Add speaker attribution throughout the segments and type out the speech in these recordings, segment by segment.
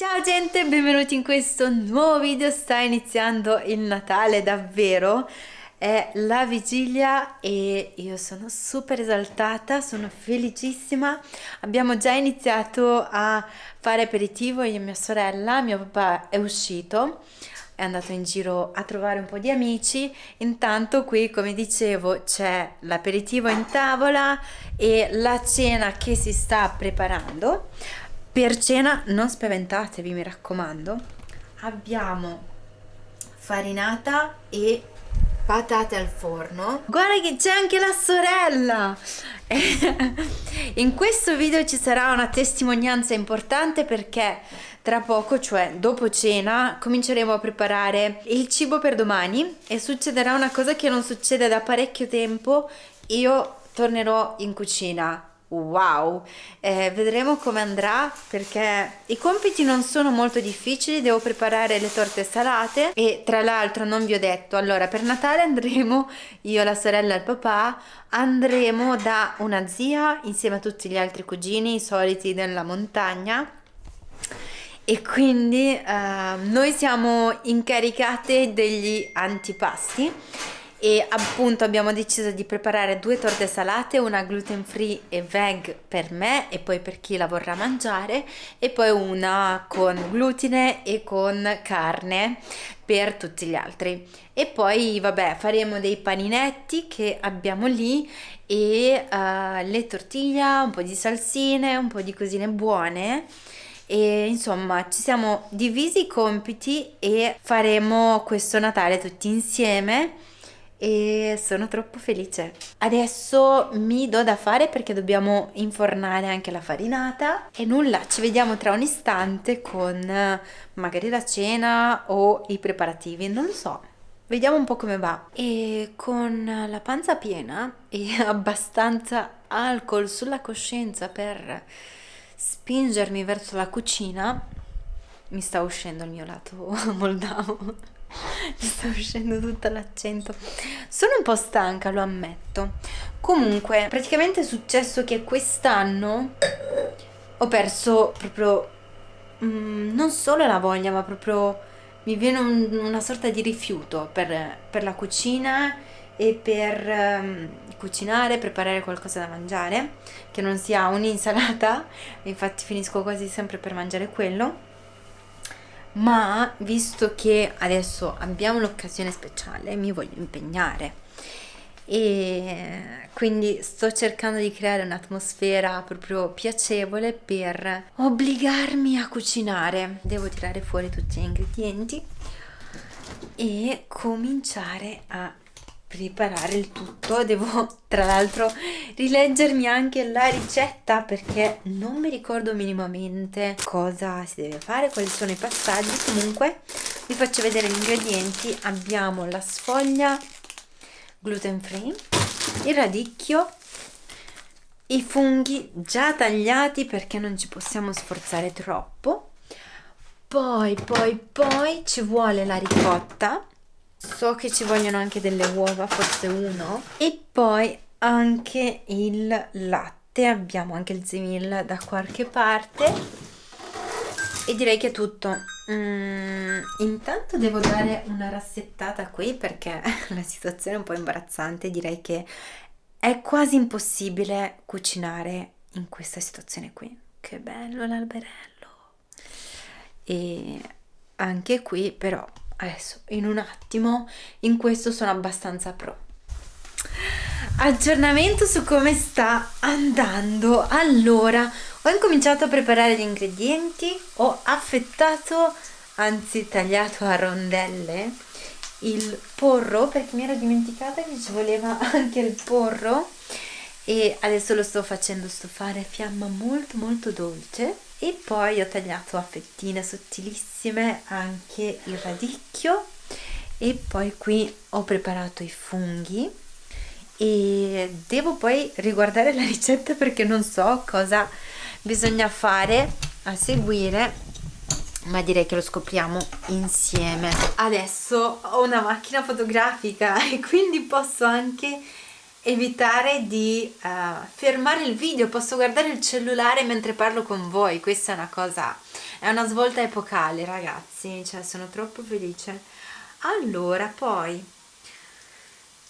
Speaker 1: Ciao gente, benvenuti in questo nuovo video, sta iniziando il Natale davvero, è la vigilia e io sono super esaltata, sono felicissima, abbiamo già iniziato a fare aperitivo io e mia sorella, mio papà è uscito, è andato in giro a trovare un po' di amici, intanto qui come dicevo c'è l'aperitivo in tavola e la cena che si sta preparando. Per cena non spaventatevi, mi raccomando. Abbiamo farinata e patate al forno. Guarda che c'è anche la sorella! In questo video ci sarà una testimonianza importante perché tra poco, cioè dopo cena, cominceremo a preparare il cibo per domani e succederà una cosa che non succede da parecchio tempo. Io tornerò in cucina wow. Eh, vedremo come andrà perché i compiti non sono molto difficili devo preparare le torte salate e tra l'altro non vi ho detto allora per Natale andremo io la sorella e il papà andremo da una zia insieme a tutti gli altri cugini i soliti della montagna. E quindi eh, noi siamo incaricate degli antipasti e appunto abbiamo deciso di preparare due torte salate, una gluten free e veg per me e poi per chi la vorrà mangiare e poi una con glutine e con carne per tutti gli altri. E poi vabbè faremo dei paninetti che abbiamo lì e uh, le tortiglie, un po' di salsine, un po' di cosine buone. E insomma ci siamo divisi i compiti e faremo questo Natale tutti insieme e sono troppo felice. Adesso mi do da fare perché dobbiamo infornare anche la farinata e nulla, ci vediamo tra un istante con magari la cena o i preparativi, non lo so. Vediamo un po' come va. E con la panza piena e abbastanza alcol sulla coscienza per spingermi verso la cucina, mi sta uscendo il mio lato moldavo mi sta uscendo tutto l'accento. Sono un po' stanca lo ammetto. Comunque praticamente è successo che quest'anno ho perso proprio mm, non solo la voglia ma proprio mi viene un, una sorta di rifiuto per, per la cucina e per um, cucinare, preparare qualcosa da mangiare che non sia un'insalata. Infatti finisco quasi sempre per mangiare quello ma visto che adesso abbiamo l'occasione speciale mi voglio impegnare. E quindi sto cercando di creare un'atmosfera proprio piacevole per obbligarmi a cucinare. Devo tirare fuori tutti gli ingredienti e cominciare a preparare il tutto. Devo tra l'altro rileggermi anche la ricetta perché non mi ricordo minimamente cosa si deve fare quali sono i passaggi. Comunque vi faccio vedere gli ingredienti. Abbiamo la sfoglia gluten free il radicchio i funghi già tagliati perché non ci possiamo sforzare troppo. Poi poi poi ci vuole la ricotta so che ci vogliono anche delle uova forse uno. E poi anche il latte abbiamo anche il zemil da qualche parte. E direi che è tutto. Mm, intanto devo dare una rassettata qui perché la situazione è un po' imbarazzante. Direi che è quasi impossibile cucinare in questa situazione qui. Che bello l'alberello. E anche qui però adesso in un attimo in questo sono abbastanza pro. Aggiornamento su come sta andando. Allora ho incominciato a preparare gli ingredienti ho affettato anzi tagliato a rondelle il porro perché mi ero dimenticata che ci voleva anche il porro e adesso lo sto facendo stofare a fiamma molto molto dolce e poi ho tagliato a fettine sottilissime anche il radicchio. E poi qui ho preparato i funghi. E devo poi riguardare la ricetta perché non so cosa bisogna fare a seguire ma direi che lo scopriamo insieme. Adesso ho una macchina fotografica e quindi posso anche evitare di uh, fermare il video. Posso guardare il cellulare mentre parlo con voi. Questa è una cosa è una svolta epocale ragazzi cioè sono troppo felice. Allora poi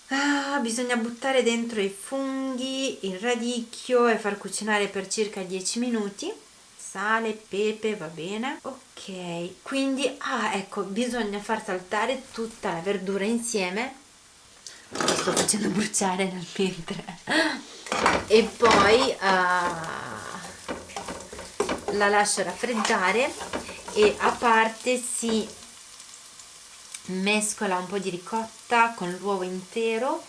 Speaker 1: ah, bisogna buttare dentro i funghi il radicchio e far cucinare per circa 10 minuti. Sale, pepe, va bene. Ok, quindi ah ecco bisogna far saltare tutta la verdura insieme. Lo sto facendo bruciare nel mentre e poi uh, la lascio raffreddare e a parte si mescola un po' di ricotta con l'uovo intero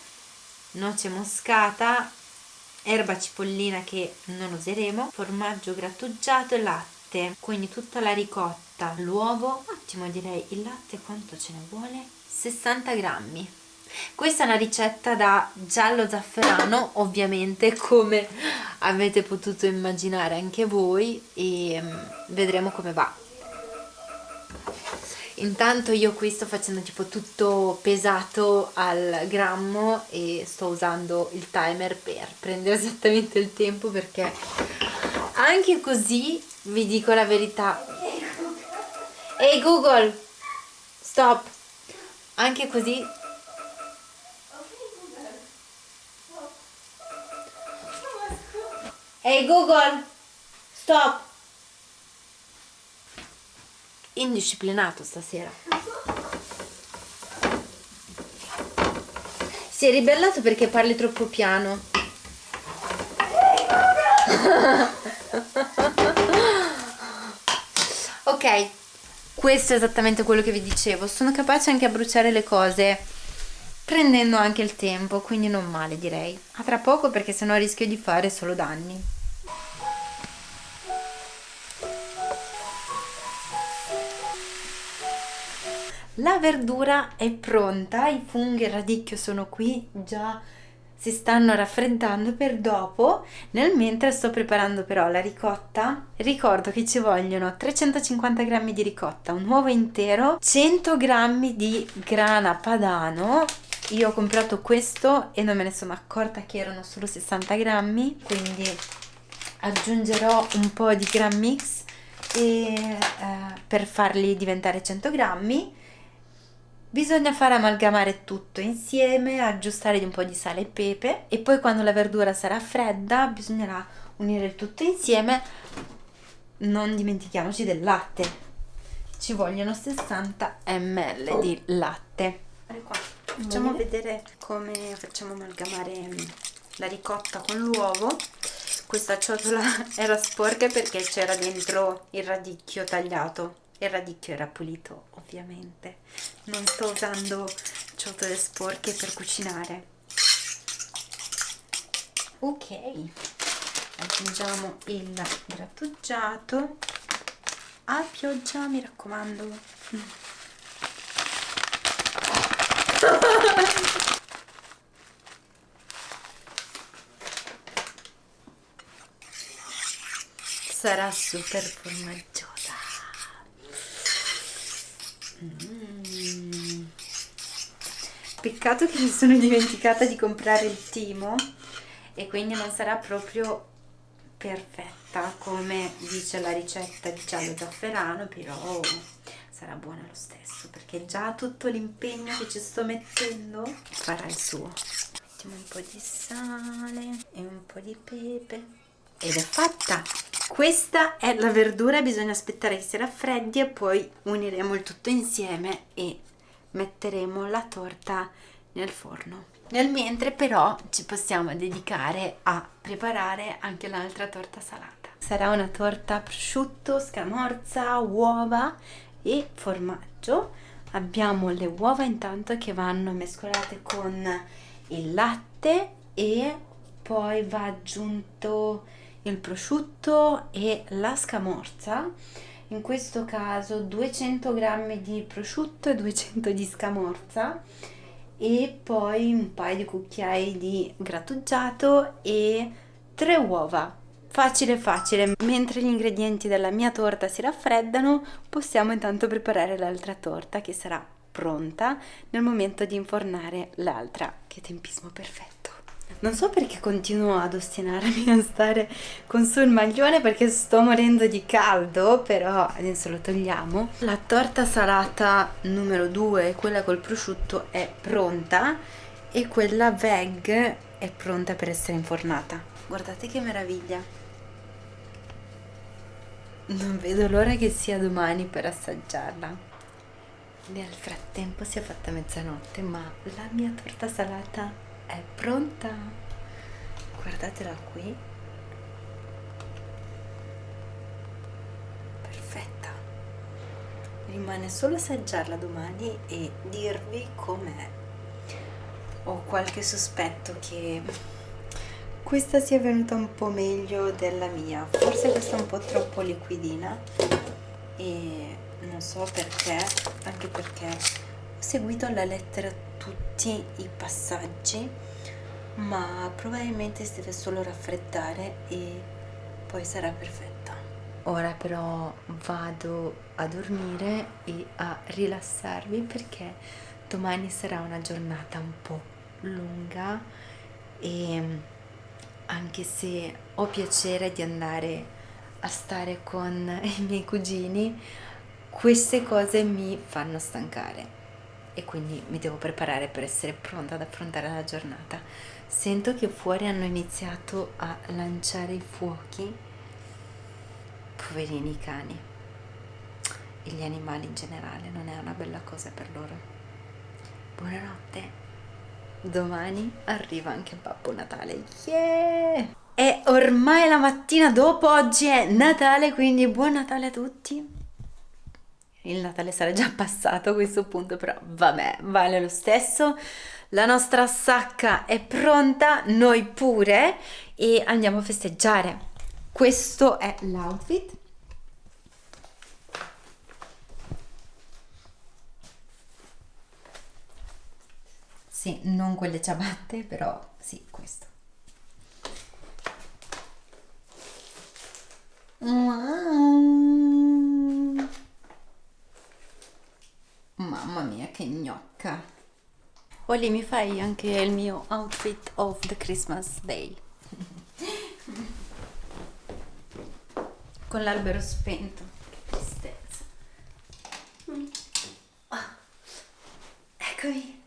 Speaker 1: noce moscata erba cipollina che non useremo formaggio grattugiato e latte. Quindi tutta la ricotta l'uovo ottimo direi il latte quanto ce ne vuole? 60 grammi questa è una ricetta da giallo zafferano ovviamente come avete potuto immaginare anche voi e mm, vedremo come va. Intanto io qui sto facendo tipo tutto pesato al grammo e sto usando il timer per prendere esattamente il tempo perché anche così vi dico la verità ehi hey Google stop. Anche così hey Google, stop! Indisciplinato stasera. Si è ribellato perché parli troppo piano. ok, questo è esattamente quello che vi dicevo. Sono capace anche a bruciare le cose prendendo anche il tempo, quindi non male direi. A tra poco perché sennò rischio di fare solo danni. La verdura è pronta, i funghi e il radicchio sono qui, già si stanno raffreddando per dopo. Nel mentre sto preparando però la ricotta. Ricordo che ci vogliono 350 g di ricotta, un uovo intero, 100 g di grana padano io ho comprato questo e non me ne sono accorta che erano solo 60 grammi quindi aggiungerò un po' di gram mix e, eh, per farli diventare 100 grammi bisogna far amalgamare tutto insieme aggiustare di un po' di sale e pepe e poi quando la verdura sarà fredda bisognerà unire il tutto insieme. Non dimentichiamoci del latte ci vogliono 60 ml di latte facciamo vedere come facciamo amalgamare la ricotta con l'uovo. Questa ciotola era sporca perché c'era dentro il radicchio tagliato. Il radicchio era pulito ovviamente. Non sto usando ciotole sporche per cucinare. Ok aggiungiamo il grattugiato. A pioggia mi raccomando Sarà super formaggiosa. Mm. Peccato che mi sono dimenticata di comprare il timo e quindi non sarà proprio perfetta come dice la ricetta di giallo zafferano, però sarà buona lo stesso perché già tutto l'impegno che ci sto mettendo farà il suo. Mettiamo un po' di sale e un po' di pepe. Ed è fatta! Questa è la verdura bisogna aspettare che si raffreddi e poi uniremo il tutto insieme e metteremo la torta nel forno. Nel mentre però ci possiamo dedicare a preparare anche l'altra torta salata. Sarà una torta prosciutto, scamorza, uova e formaggio. Abbiamo le uova intanto che vanno mescolate con il latte e poi va aggiunto il prosciutto e la scamorza. In questo caso 200 g di prosciutto e 200 di scamorza e poi un paio di cucchiai di grattugiato e tre uova Facile facile, mentre gli ingredienti della mia torta si raffreddano, possiamo intanto preparare l'altra torta che sarà pronta nel momento di infornare l'altra. Che tempismo perfetto! Non so perché continuo ad ostinarmi a stare con su il maglione perché sto morendo di caldo, però adesso lo togliamo. La torta salata numero 2, quella col prosciutto, è pronta e quella veg è pronta per essere infornata. Guardate che meraviglia! Non vedo l'ora che sia domani per assaggiarla. Nel frattempo si è fatta mezzanotte, ma la mia torta salata è pronta. Guardatela qui. Perfetta. Rimane solo assaggiarla domani e dirvi com'è. Ho qualche sospetto che questa sia venuta un po' meglio della mia. Forse questa è un po' troppo liquidina e non so perché anche perché ho seguito alla lettera tutti i passaggi ma probabilmente si deve solo raffreddare e poi sarà perfetta ora però vado a dormire e a rilassarvi perché domani sarà una giornata un po' lunga e anche se ho piacere di andare a stare con i miei cugini queste cose mi fanno stancare e quindi mi devo preparare per essere pronta ad affrontare la giornata. Sento che fuori hanno iniziato a lanciare i fuochi, poverini i cani e gli animali in generale, non è una bella cosa per loro. Buonanotte, domani arriva anche Babbo Natale, yeah! È ormai la mattina dopo, oggi è Natale, quindi buon Natale a tutti il Natale sarà già passato a questo punto, però vabbè, vale lo stesso. La nostra sacca è pronta, noi pure, e andiamo a festeggiare. Questo è l'outfit. Sì, non quelle ciabatte, però sì, questo. Wow. Mamma mia, che gnocca. Olli, mi fai anche il mio outfit of the Christmas Day. Con l'albero spento. Che tristezza. Oh. Eccomi.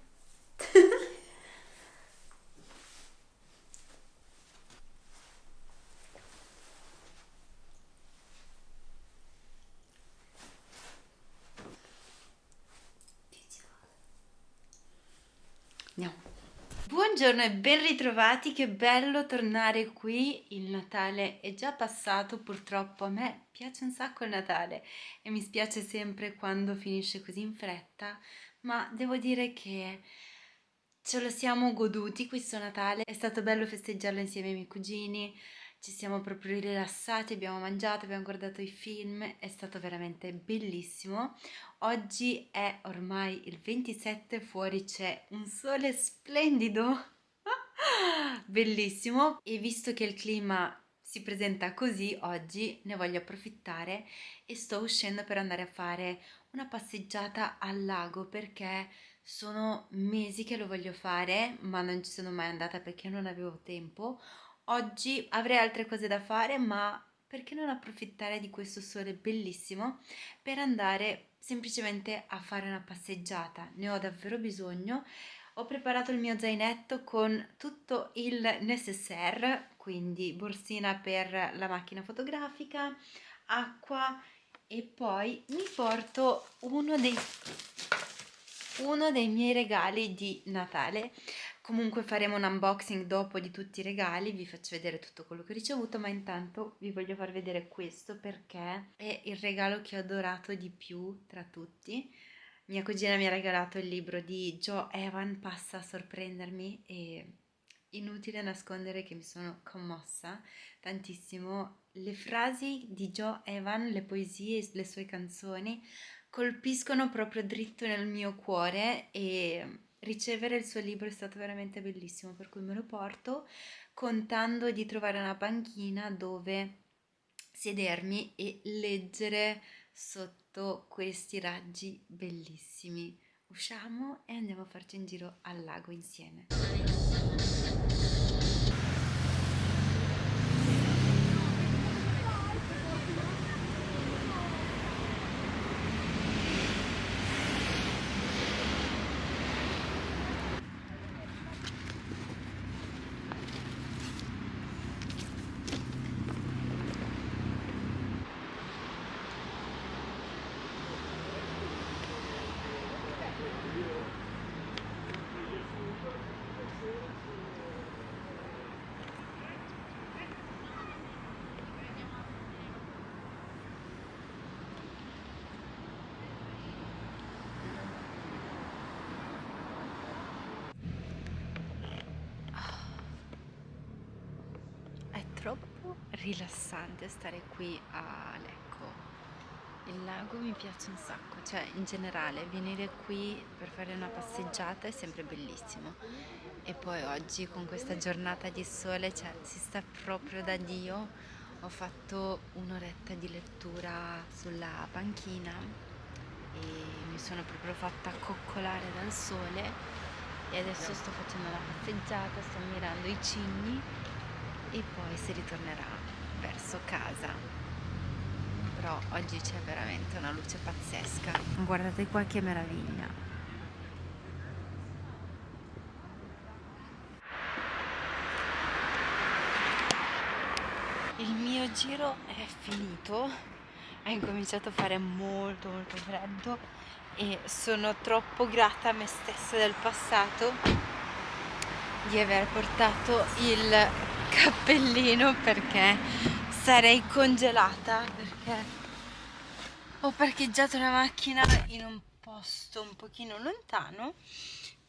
Speaker 1: Buongiorno e ben ritrovati, che bello tornare qui, il Natale è già passato, purtroppo a me piace un sacco il Natale e mi spiace sempre quando finisce così in fretta, ma devo dire che ce lo siamo goduti questo Natale, è stato bello festeggiarlo insieme ai miei cugini, ci siamo proprio rilassati, abbiamo mangiato, abbiamo guardato i film, è stato veramente bellissimo. Oggi è ormai il 27, fuori c'è un sole splendido, bellissimo. E visto che il clima si presenta così oggi ne voglio approfittare e sto uscendo per andare a fare una passeggiata al lago perché sono mesi che lo voglio fare ma non ci sono mai andata perché non avevo tempo Oggi avrei altre cose da fare, ma perché non approfittare di questo sole bellissimo per andare semplicemente a fare una passeggiata? Ne ho davvero bisogno. Ho preparato il mio zainetto con tutto il necessaire, quindi borsina per la macchina fotografica, acqua e poi mi porto uno dei, uno dei miei regali di Natale Comunque faremo un unboxing dopo di tutti i regali, vi faccio vedere tutto quello che ho ricevuto, ma intanto vi voglio far vedere questo perché è il regalo che ho adorato di più tra tutti. Mia cugina mi ha regalato il libro di Joe Evan, Passa a sorprendermi e inutile nascondere che mi sono commossa tantissimo. Le frasi di Joe Evan, le poesie, le sue canzoni colpiscono proprio dritto nel mio cuore e ricevere il suo libro è stato veramente bellissimo, per cui me lo porto contando di trovare una panchina dove sedermi e leggere sotto questi raggi bellissimi. Usciamo e andiamo a farci un giro al lago insieme. Rilassante stare qui a Lecco. Il lago mi piace un sacco, cioè in generale venire qui per fare una passeggiata è sempre bellissimo. E poi oggi con questa giornata di sole cioè, si sta proprio da Dio. Ho fatto un'oretta di lettura sulla panchina e mi sono proprio fatta coccolare dal sole e adesso sto facendo una passeggiata, sto ammirando i cigni e poi si ritornerà verso casa. Però oggi c'è veramente una luce pazzesca. Guardate qua che meraviglia. Il mio giro è finito. Ha incominciato a fare molto molto freddo. E sono troppo grata a me stessa del passato di aver portato il cappellino perché sarei congelata perché ho parcheggiato la macchina in un posto un pochino lontano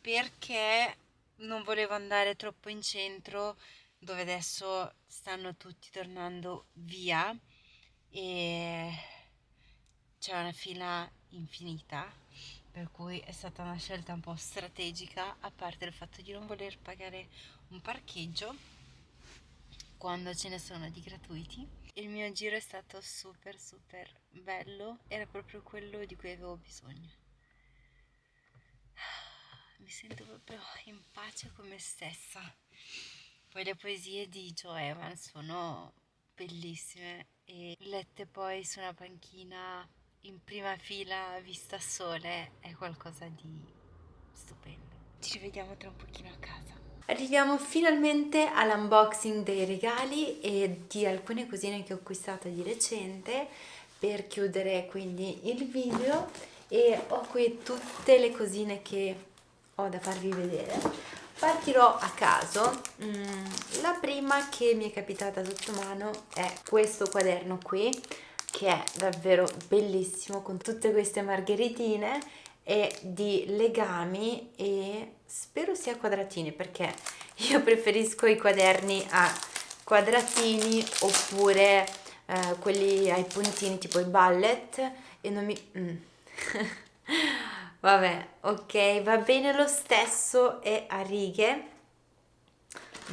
Speaker 1: perché non volevo andare troppo in centro dove adesso stanno tutti tornando via e c'è una fila infinita per cui è stata una scelta un po' strategica a parte il fatto di non voler pagare un parcheggio quando ce ne sono di gratuiti il mio giro è stato super super bello era proprio quello di cui avevo bisogno mi sento proprio in pace con me stessa poi le poesie di Joe Evans sono bellissime e lette poi su una panchina in prima fila vista sole è qualcosa di stupendo. Ci rivediamo tra un pochino a casa. Arriviamo finalmente all'unboxing dei regali e di alcune cosine che ho acquistato di recente per chiudere quindi il video e ho qui tutte le cosine che ho da farvi vedere. Partirò a caso. Mm, la prima che mi è capitata sotto mano è questo quaderno qui che è davvero bellissimo con tutte queste margheritine e di legami e spero sia quadratini perché io preferisco i quaderni a quadratini oppure eh, quelli ai puntini tipo i ballet e non mi... Mm. vabbè ok va bene lo stesso è a righe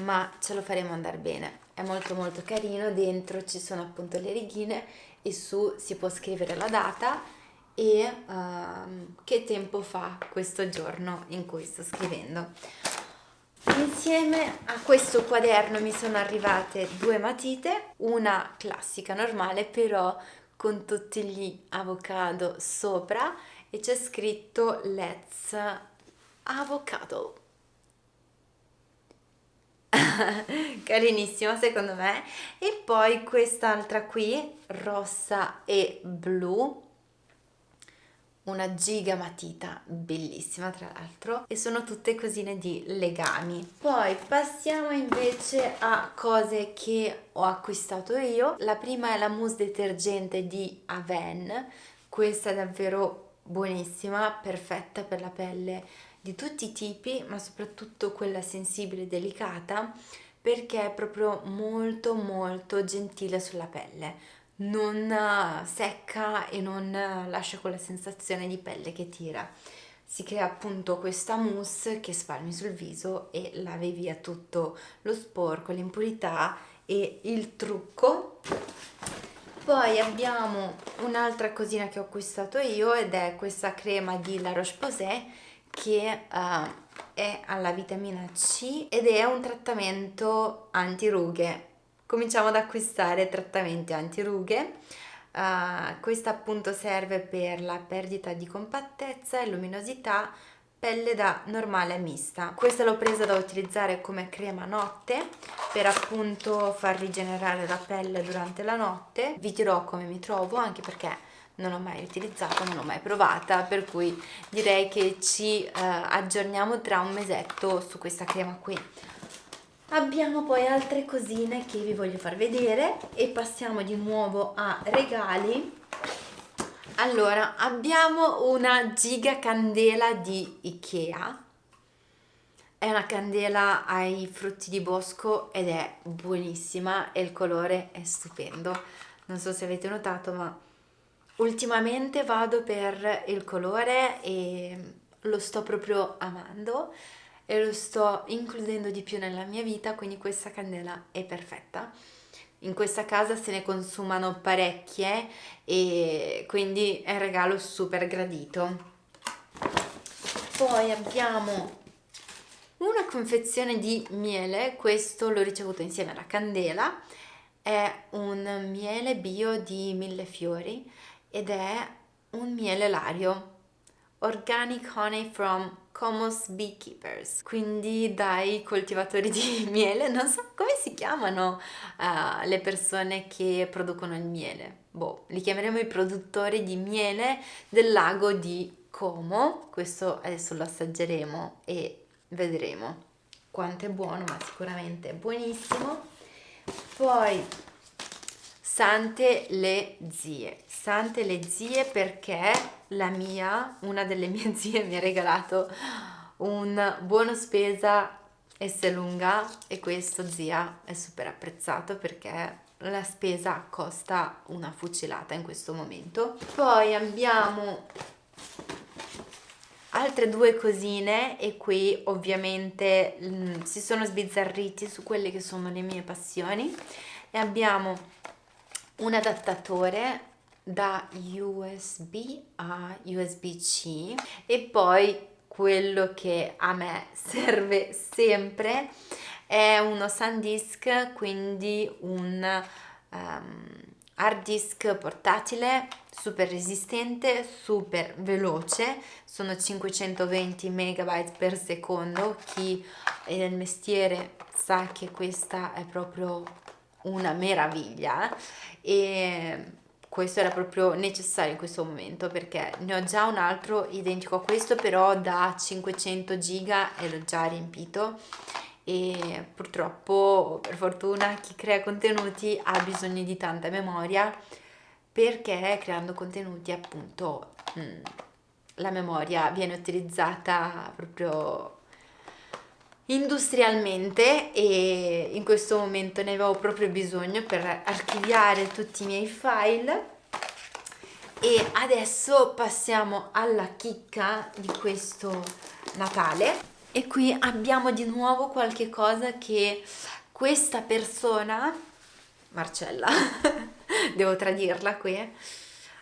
Speaker 1: ma ce lo faremo andare bene è molto molto carino dentro ci sono appunto le righine e su si può scrivere la data e uh, che tempo fa questo giorno in cui sto scrivendo. Insieme a questo quaderno mi sono arrivate due matite, una classica normale però con tutti gli avocado sopra e c'è scritto Let's Avocado carinissima secondo me e poi quest'altra qui rossa e blu una giga matita bellissima tra l'altro e sono tutte cosine di legami. Poi passiamo invece a cose che ho acquistato io. La prima è la mousse detergente di Aven. Questa è davvero buonissima perfetta per la pelle di tutti i tipi ma soprattutto quella sensibile e delicata perché è proprio molto molto gentile sulla pelle non eh, secca e non eh, lascia quella sensazione di pelle che tira si crea appunto questa mousse che spalmi sul viso e lavi via tutto lo sporco, l'impurità e il trucco poi abbiamo un'altra cosina che ho acquistato io ed è questa crema di La Roche-Posay che uh, è alla vitamina C ed è un trattamento antirughe. Cominciamo ad acquistare trattamenti antirughe. Uh, questa appunto serve per la perdita di compattezza e luminosità pelle da normale mista. Questa l'ho presa da utilizzare come crema notte per appunto far rigenerare la pelle durante la notte. Vi dirò come mi trovo anche perché non ho mai utilizzata, non l'ho mai provata, per cui direi che ci eh, aggiorniamo tra un mesetto su questa crema qui. Abbiamo poi altre cosine che vi voglio far vedere e passiamo di nuovo a regali. Allora, abbiamo una giga candela di Ikea. è una candela ai frutti di bosco ed è buonissima e il colore è stupendo. Non so se avete notato, ma ultimamente vado per il colore e lo sto proprio amando e lo sto includendo di più nella mia vita, quindi questa candela è perfetta. In questa casa se ne consumano parecchie e quindi è un regalo super gradito. Poi abbiamo una confezione di miele, questo l'ho ricevuto insieme alla candela, è un miele bio di mille fiori ed è un miele lario, Organic Honey from Comos Beekeepers, quindi dai coltivatori di miele, non so come si chiamano uh, le persone che producono il miele, boh, li chiameremo i produttori di miele del lago di Como, questo adesso lo assaggeremo e vedremo. Quanto è buono ma sicuramente è buonissimo. Poi sante le zie sante le zie perché la mia una delle mie zie mi ha regalato un buono spesa S lunga e questo zia è super apprezzato perché la spesa costa una fucilata in questo momento. Poi abbiamo altre due cosine e qui ovviamente mh, mm, si sono sbizzarriti su quelle che sono le mie passioni. E abbiamo un adattatore da USB a USB-C e poi quello che a me serve sempre è uno SanDisk quindi un um, hard disk portatile super resistente super veloce. Sono 520 megabyte per secondo. Chi è nel mestiere sa che questa è proprio una meraviglia. E questo era proprio necessario in questo momento perché ne ho già un altro identico a questo però da 500 giga e l'ho già riempito. E purtroppo per fortuna chi crea contenuti ha bisogno di tanta memoria perché creando contenuti appunto mm, la memoria viene utilizzata proprio industrialmente e in questo momento ne avevo proprio bisogno per archiviare tutti i miei file. E adesso passiamo alla chicca di questo Natale. E qui abbiamo di nuovo qualche cosa che questa persona Marcella devo tradirla qui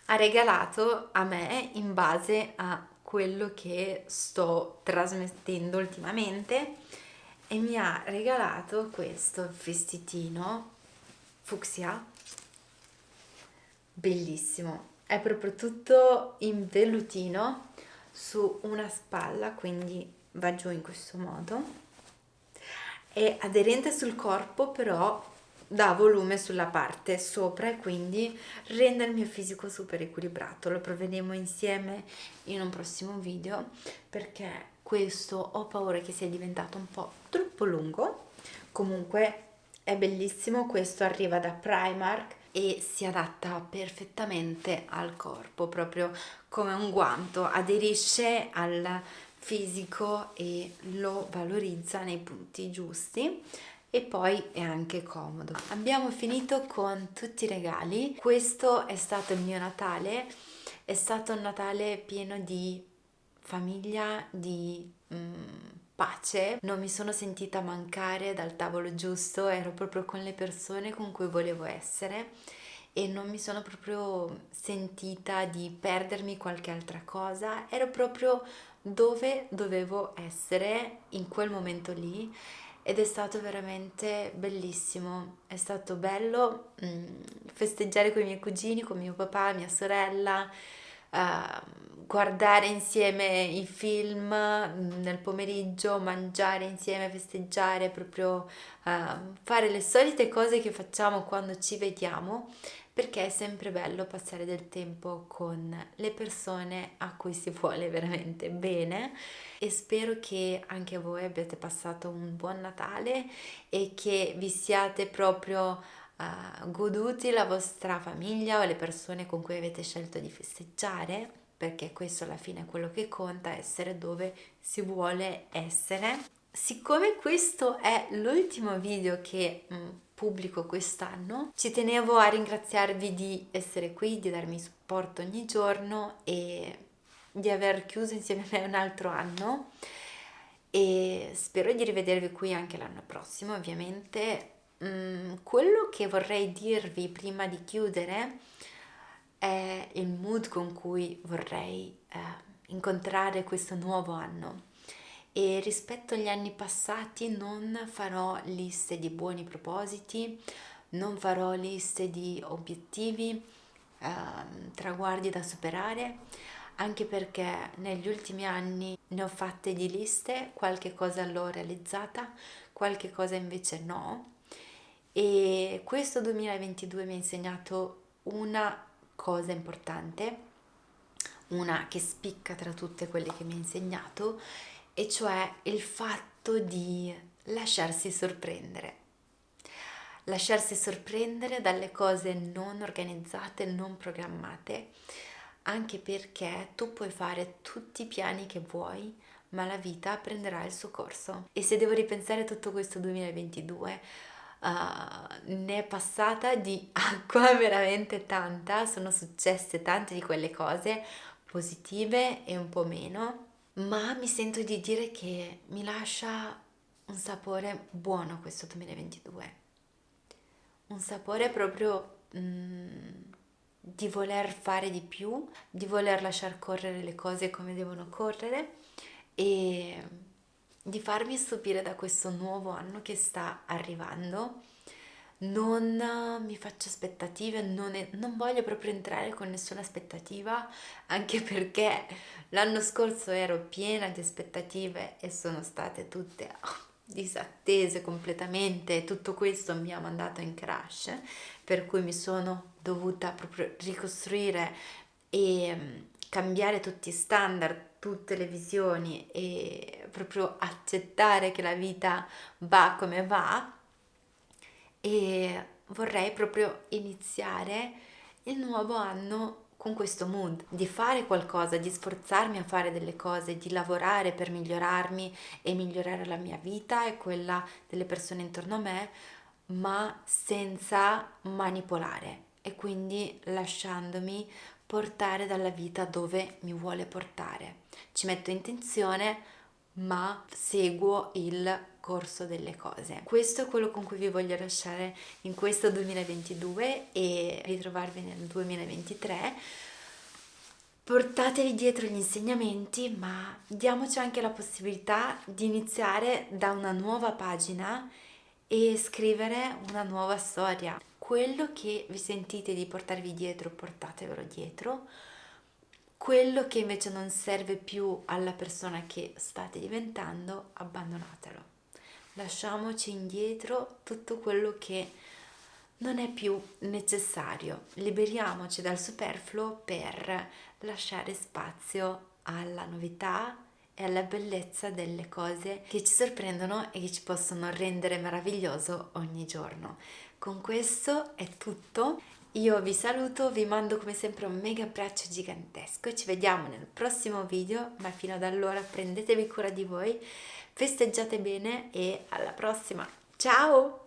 Speaker 1: ha regalato a me in base a quello che sto trasmettendo ultimamente e mi ha regalato questo vestitino fucsia. Bellissimo. È proprio tutto in vellutino su una spalla quindi va giù in questo modo. È aderente sul corpo però dà volume sulla parte sopra e quindi rende il mio fisico super equilibrato. Lo proveremo insieme in un prossimo video perché questo ho paura che sia diventato un po' troppo lungo comunque è bellissimo questo arriva da Primark e si adatta perfettamente al corpo proprio come un guanto aderisce al fisico e lo valorizza nei punti giusti e poi è anche comodo. Abbiamo finito con tutti i regali, questo è stato il mio Natale, è stato un Natale pieno di famiglia, di mm, pace, non mi sono sentita mancare dal tavolo giusto, ero proprio con le persone con cui volevo essere e non mi sono proprio sentita di perdermi qualche altra cosa, ero proprio dove dovevo essere in quel momento lì ed è stato veramente bellissimo, è stato bello mm, festeggiare con i miei cugini, con mio papà, mia sorella, uh, guardare insieme i film mm, nel pomeriggio, mangiare insieme, festeggiare, proprio uh, fare le solite cose che facciamo quando ci vediamo perché è sempre bello passare del tempo con le persone a cui si vuole veramente bene. E spero che anche voi abbiate passato un buon Natale e che vi siate proprio uh, goduti la vostra famiglia o le persone con cui avete scelto di festeggiare perché questo alla fine è quello che conta, essere dove si vuole essere siccome questo è l'ultimo video che mh, mm, pubblico quest'anno, ci tenevo a ringraziarvi di essere qui, di darmi supporto ogni giorno e di aver chiuso insieme a me un altro anno e spero di rivedervi qui anche l'anno prossimo ovviamente. Mm, quello che vorrei dirvi prima di chiudere è il mood con cui vorrei eh, incontrare questo nuovo anno e rispetto agli anni passati non farò liste di buoni propositi, non farò liste di obiettivi, eh, traguardi da superare, anche perché negli ultimi anni ne ho fatte di liste, qualche cosa l'ho realizzata, qualche cosa invece no. E questo 2022 mi ha insegnato una cosa importante, una che spicca tra tutte quelle che mi ha insegnato, e cioè il fatto di lasciarsi sorprendere. Lasciarsi sorprendere dalle cose non organizzate, non programmate, anche perché tu puoi fare tutti i piani che vuoi, ma la vita prenderà il suo corso. E se devo ripensare tutto questo 2022, uh, ne è passata di acqua veramente tanta, sono successe tante di quelle cose positive e un po' meno, ma mi sento di dire che mi lascia un sapore buono questo 2022, un sapore proprio... Mm, di voler fare di più, di voler lasciar correre le cose come devono correre e di farmi stupire da questo nuovo anno che sta arrivando. Non mi faccio aspettative, non, è, non voglio proprio entrare con nessuna aspettativa, anche perché l'anno scorso ero piena di aspettative e sono state tutte disattese completamente, tutto questo mi ha mandato in crash, per cui mi sono dovuta proprio ricostruire e mm, cambiare tutti i standard, tutte le visioni e proprio accettare che la vita va come va e vorrei proprio iniziare il nuovo anno con questo mood, di fare qualcosa, di sforzarmi a fare delle cose, di lavorare per migliorarmi e migliorare la mia vita e quella delle persone intorno a me, ma senza manipolare e quindi lasciandomi portare dalla vita dove mi vuole portare. Ci metto intenzione, ma seguo il corso delle cose. Questo è quello con cui vi voglio lasciare in questo 2022 e ritrovarvi nel 2023. Portatevi dietro gli insegnamenti, ma diamoci anche la possibilità di iniziare da una nuova pagina e scrivere una nuova storia. Quello che vi sentite di portarvi dietro, portatevelo dietro quello che invece non serve più alla persona che state diventando, abbandonatelo. Lasciamoci indietro tutto quello che non è più necessario. Liberiamoci dal superfluo per lasciare spazio alla novità e alla bellezza delle cose che ci sorprendono e che ci possono rendere meraviglioso ogni giorno. Con questo è tutto io vi saluto, vi mando come sempre un mega abbraccio gigantesco e ci vediamo nel prossimo video, ma fino ad allora prendetevi cura di voi, festeggiate bene e alla prossima. Ciao!